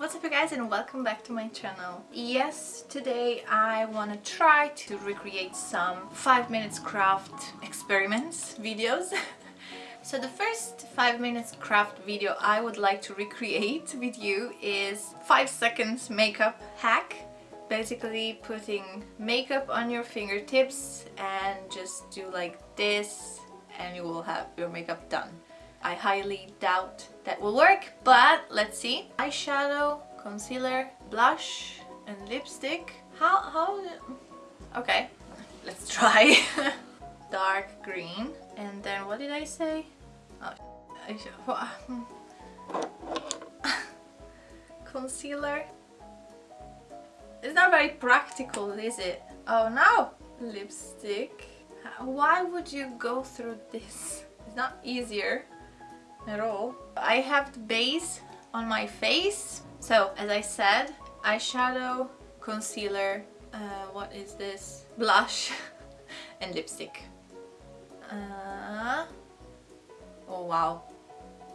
What's up you guys and welcome back to my channel. Yes, today I want to try to recreate some 5 minutes craft experiments videos. so the first 5 minutes craft video I would like to recreate with you is 5 seconds makeup hack. Basically putting makeup on your fingertips and just do like this and you will have your makeup done. I highly doubt that will work, but let's see. Eyeshadow, concealer, blush, and lipstick. How, how, okay, let's try. Dark green, and then what did I say? Oh, concealer. It's not very practical, is it? Oh no! Lipstick. Why would you go through this? It's not easier at all. I have the base on my face. So as I said, eyeshadow, concealer, uh, what is this? Blush and lipstick. Uh, oh wow.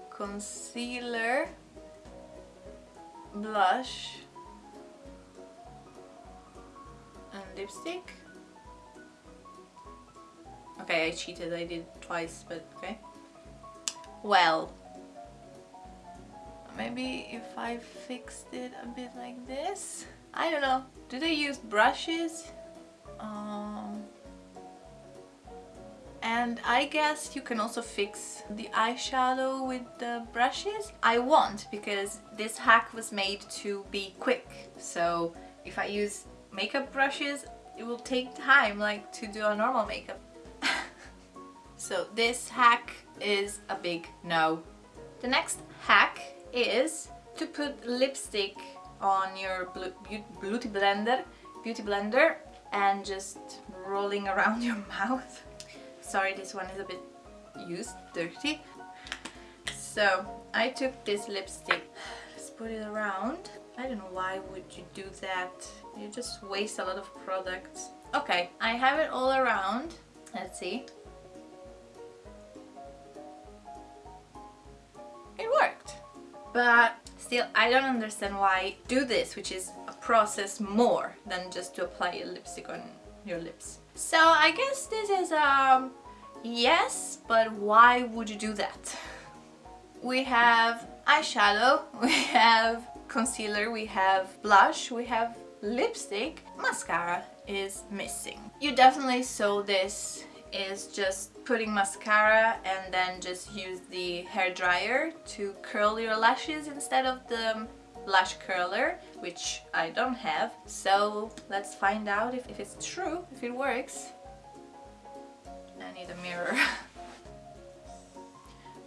Concealer, blush and lipstick. Okay, I cheated, I did twice, but okay. Well, maybe if I fixed it a bit like this? I don't know. Do they use brushes? Um, and I guess you can also fix the eyeshadow with the brushes. I won't because this hack was made to be quick. So if I use makeup brushes, it will take time like to do a normal makeup. So this hack is a big no. The next hack is to put lipstick on your beauty blender, beauty blender and just rolling around your mouth. Sorry, this one is a bit used, dirty. So I took this lipstick, let's put it around. I don't know why would you do that. You just waste a lot of products. Okay, I have it all around. Let's see. But still I don't understand why do this which is a process more than just to apply a lipstick on your lips. So I guess this is um yes but why would you do that? We have eyeshadow we have concealer we have blush we have lipstick. Mascara is missing. You definitely saw this is just putting mascara and then just use the hair dryer to curl your lashes instead of the lash curler which I don't have. So let's find out if, if it's true if it works. I need a mirror.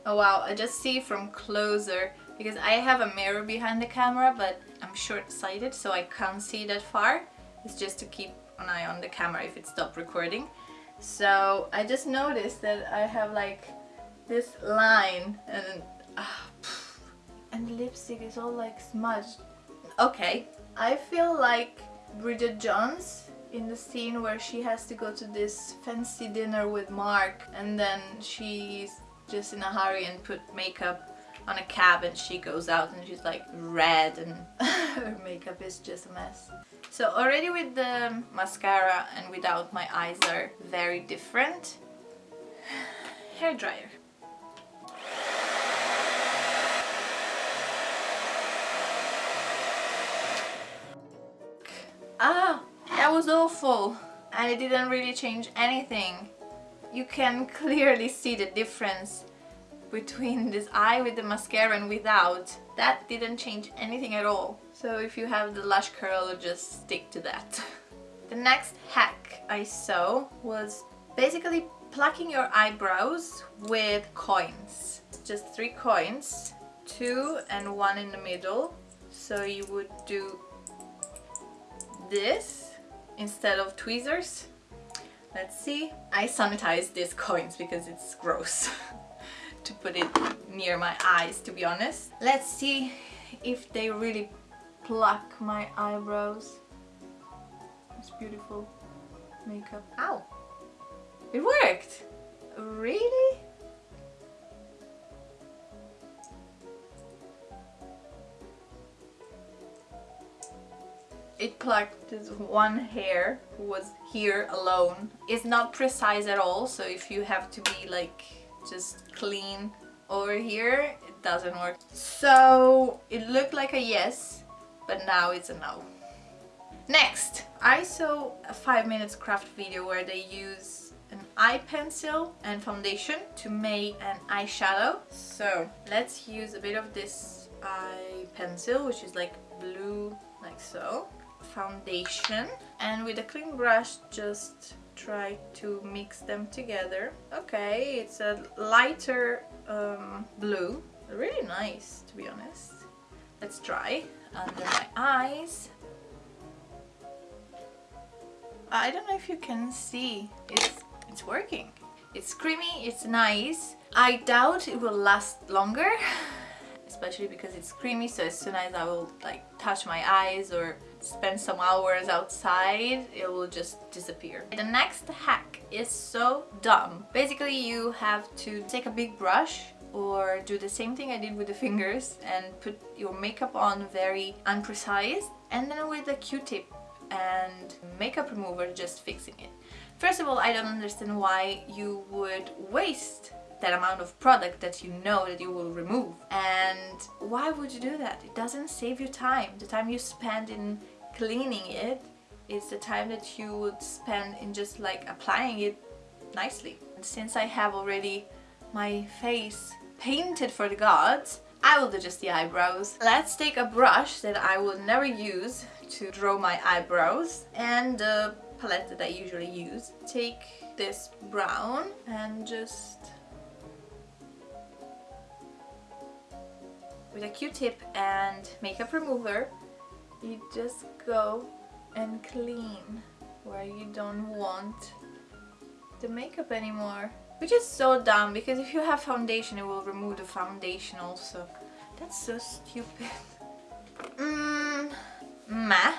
Oh wow I just see from closer because I have a mirror behind the camera but I'm short-sighted so I can't see that far. It's just to keep an eye on the camera if it stopped recording so I just noticed that I have like this line and uh, and lipstick is all like smudged. Okay, I feel like Bridget Jones in the scene where she has to go to this fancy dinner with Mark and then she's just in a hurry and put makeup on a cab and she goes out and she's like red and her makeup is just a mess. So already with the mascara and without my eyes are very different. Hair dryer. Ah, that was awful and it didn't really change anything. You can clearly see the difference between this eye with the mascara and without. That didn't change anything at all. So if you have the lash curl, just stick to that. the next hack I saw was basically plucking your eyebrows with coins. Just three coins, two and one in the middle. So you would do this instead of tweezers. Let's see. I sanitize these coins because it's gross. to put it near my eyes to be honest. Let's see if they really pluck my eyebrows. It's beautiful makeup. Ow! It worked! Really? it plucked this one hair who was here alone. It's not precise at all, so if you have to be like just clean over here, it doesn't work. So it looked like a yes, but now it's a no. Next, I saw a 5 minutes craft video where they use an eye pencil and foundation to make an eyeshadow. So let's use a bit of this eye pencil, which is like blue, like so. Foundation. And with a clean brush, just try to mix them together. Okay, it's a lighter um, blue. Really nice, to be honest. Let's try under my eyes. I don't know if you can see. It's it's working. It's creamy, it's nice. I doubt it will last longer, especially because it's creamy, so as soon as I will like touch my eyes or spend some hours outside, it will just disappear. The next hack is so dumb. Basically, you have to take a big brush or do the same thing I did with the fingers and put your makeup on very unprecise and then with a q-tip and makeup remover just fixing it. First of all, I don't understand why you would waste that amount of product that you know that you will remove. And why would you do that? It doesn't save you time. The time you spend in cleaning it is the time that you would spend in just like applying it nicely. And since I have already my face painted for the gods, I will do just the eyebrows. Let's take a brush that I will never use to draw my eyebrows and the palette that I usually use. Take this brown and just with a q-tip and makeup remover you just go and clean where you don't want the makeup anymore which is so dumb because if you have foundation it will remove the foundation also. That's so stupid. Mm, meh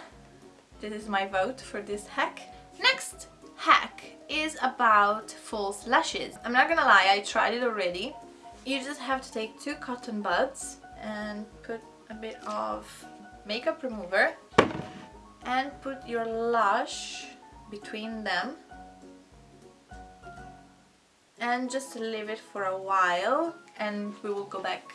this is my vote for this hack. Next hack is about false lashes. I'm not gonna lie I tried it already. You just have to take two cotton buds and put a bit of makeup remover and put your lash between them and just leave it for a while and we will go back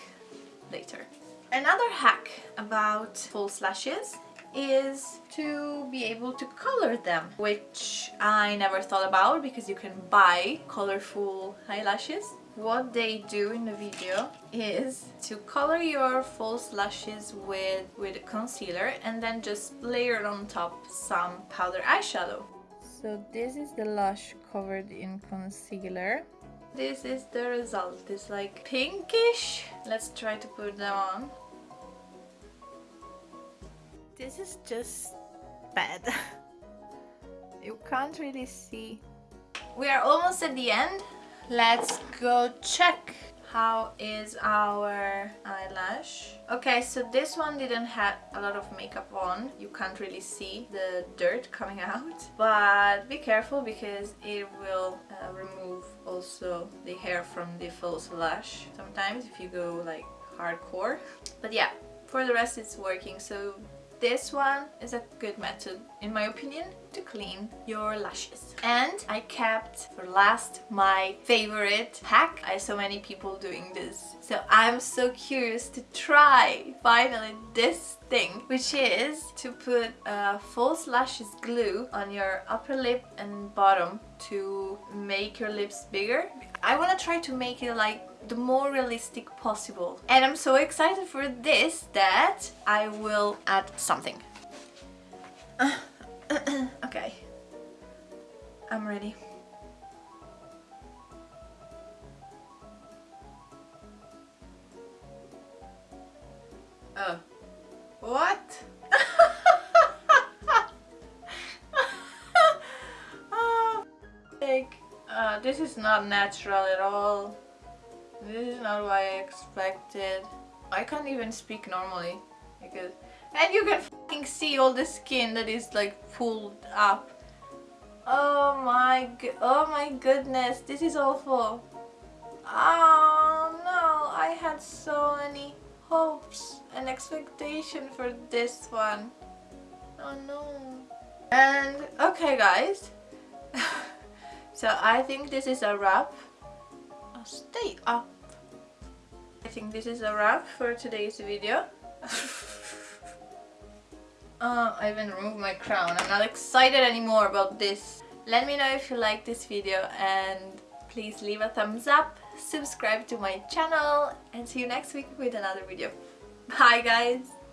later. Another hack about false lashes is to be able to color them which I never thought about because you can buy colorful eyelashes what they do in the video is to color your false lashes with with a concealer and then just layer on top some powder eyeshadow. So this is the lash covered in concealer. This is the result. It's like pinkish. Let's try to put them on. This is just bad. You can't really see. We are almost at the end let's go check. How is our eyelash? Okay so this one didn't have a lot of makeup on. You can't really see the dirt coming out. But be careful because it will uh, remove also the hair from the false lash. Sometimes if you go like hardcore. But yeah for the rest it's working. So this one is a good method, in my opinion, to clean your lashes. And I kept for last my favorite hack. I saw many people doing this. So I'm so curious to try finally this thing, which is to put a false lashes glue on your upper lip and bottom to make your lips bigger. I want to try to make it like the more realistic possible. And I'm so excited for this that I will add something. okay, I'm ready. Oh, what? oh, uh, this is not natural at all. This is not what I expected. I can't even speak normally because and you can see all the skin that is like pulled up. Oh my oh my goodness, this is awful. Oh no, I had so many hopes and expectation for this one. Oh no. And okay guys. so I think this is a wrap. Oh, stay up. Think this is a wrap for today's video. uh, I even removed my crown. I'm not excited anymore about this. Let me know if you like this video and please leave a thumbs up, subscribe to my channel and see you next week with another video. Bye guys!